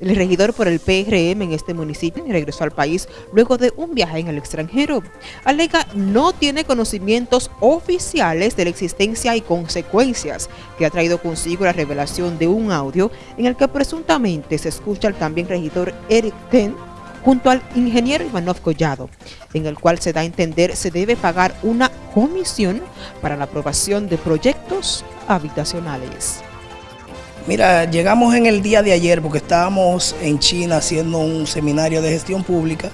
El regidor por el PRM en este municipio regresó al país luego de un viaje en el extranjero. Alega no tiene conocimientos oficiales de la existencia y consecuencias que ha traído consigo la revelación de un audio en el que presuntamente se escucha al también regidor Eric Ten junto al ingeniero Ivanov Collado, en el cual se da a entender se debe pagar una comisión para la aprobación de proyectos habitacionales. Mira, llegamos en el día de ayer porque estábamos en China haciendo un seminario de gestión pública.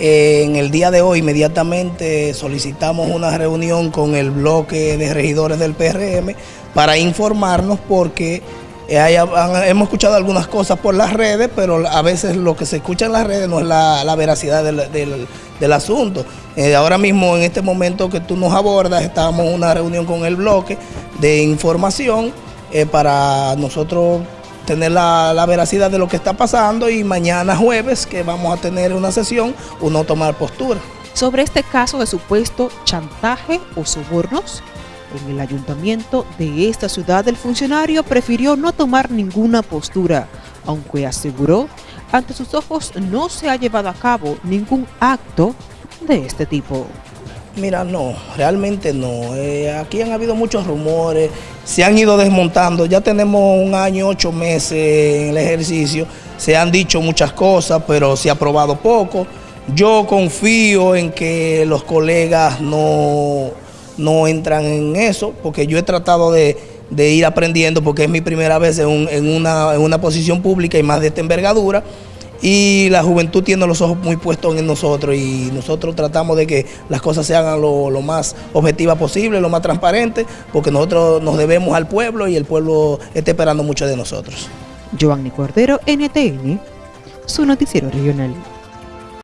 En el día de hoy inmediatamente solicitamos una reunión con el bloque de regidores del PRM para informarnos porque eh, hemos escuchado algunas cosas por las redes, pero a veces lo que se escucha en las redes no es la, veracidad del, asunto. Eh, ahora mismo, en este momento que tú nos abordas, estábamos en una reunión con el bloque de información eh, para nosotros tener la, veracidad de lo que está pasando y mañana jueves que vamos a tener una sesión, uno tomar postura. Sobre este caso de supuesto chantaje o sobornos, en el ayuntamiento de esta ciudad el funcionario prefirió no tomar ninguna postura, aunque aseguró ante sus ojos no se ha llevado a cabo ningún acto de este tipo. Mira, no, realmente no. Eh, aquí han habido muchos rumores, se han ido desmontando. Ya tenemos un año, ocho meses en el ejercicio. Se han dicho muchas cosas, pero se ha probado poco. Yo confío en que los colegas no, no entran en eso, porque yo he tratado de, ir aprendiendo, porque es mi primera vez en, una, en una posición pública y más de esta envergadura y la juventud tiene los ojos muy puestos en nosotros y nosotros tratamos de que las cosas se hagan lo, más objetivas posible, lo más transparente, porque nosotros nos debemos al pueblo y el pueblo está esperando mucho de nosotros. Giovanni Cordero, NTN, su noticiero regional.